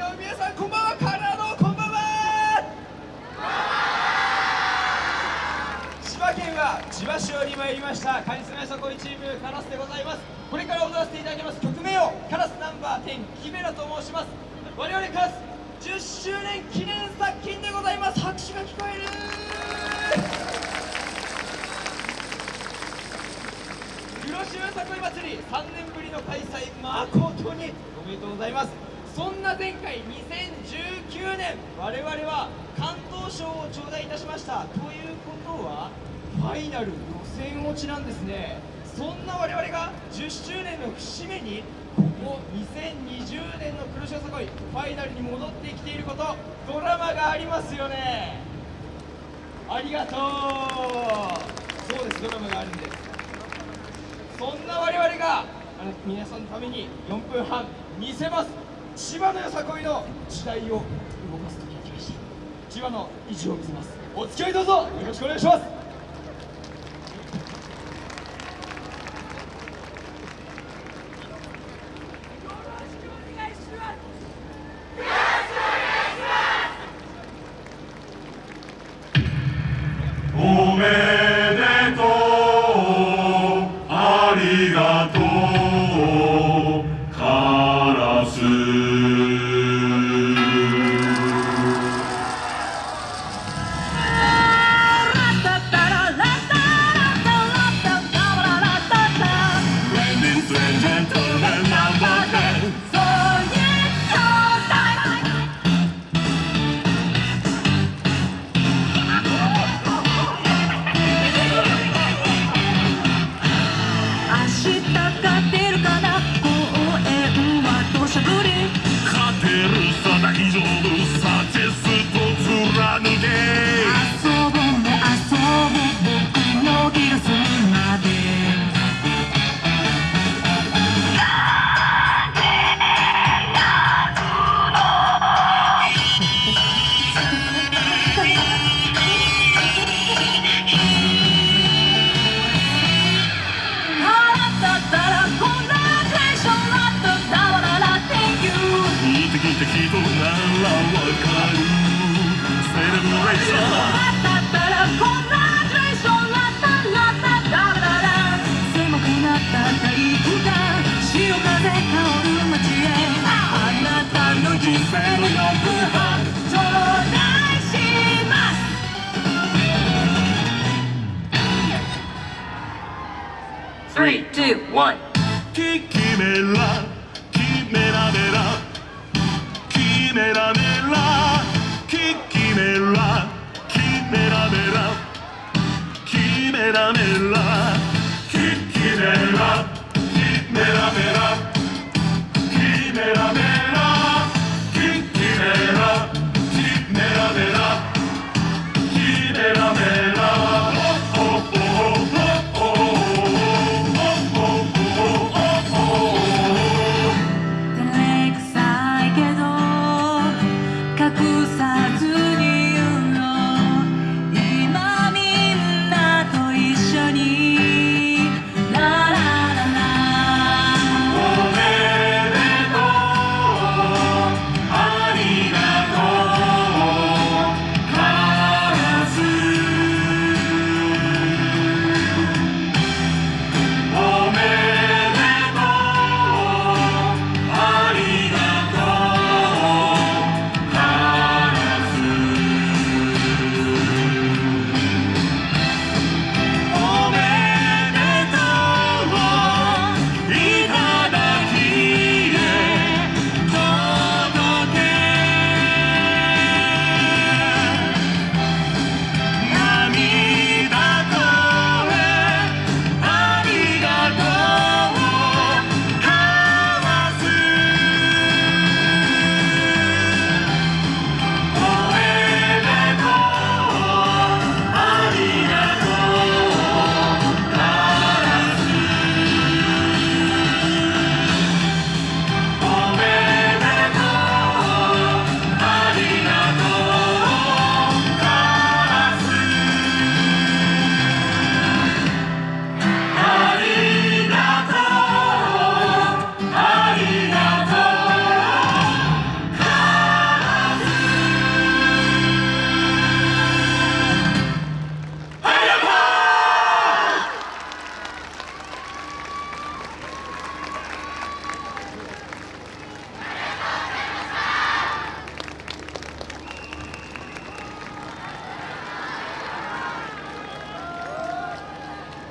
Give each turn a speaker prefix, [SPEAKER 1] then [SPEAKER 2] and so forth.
[SPEAKER 1] の皆さんこんばんはカナダのこんばんは千葉県は千葉市より参りました。カリスマよさこいチームカラスでございます。これから踊らせていただきます。曲名をカラスナンバー10キメラと申します。我々カラス10周年記念作品でございます。拍手が聞こえる。黒潮よさこい祭り3年ぶりの開催誠におめでとうございます。そんな前回2019年我々は関東賞を頂戴いたしました。ということはファイナル予選落ちなんですね。そんな我々が10周年の節目にここ2020年の黒潮さこいファイナルに戻ってきていることドラマがありますよね。ありがとう。そうですドラマがあるんです。そんな我々があの皆さんのために4分半見せます。千葉のよさこいの時代を動かす時が来ました。千葉の意地を見せます。お付き合いどうぞ。よろしくお願いします。
[SPEAKER 2] おめ
[SPEAKER 3] 3、2、1
[SPEAKER 2] キキメラキメラメラキメラメラ Caramella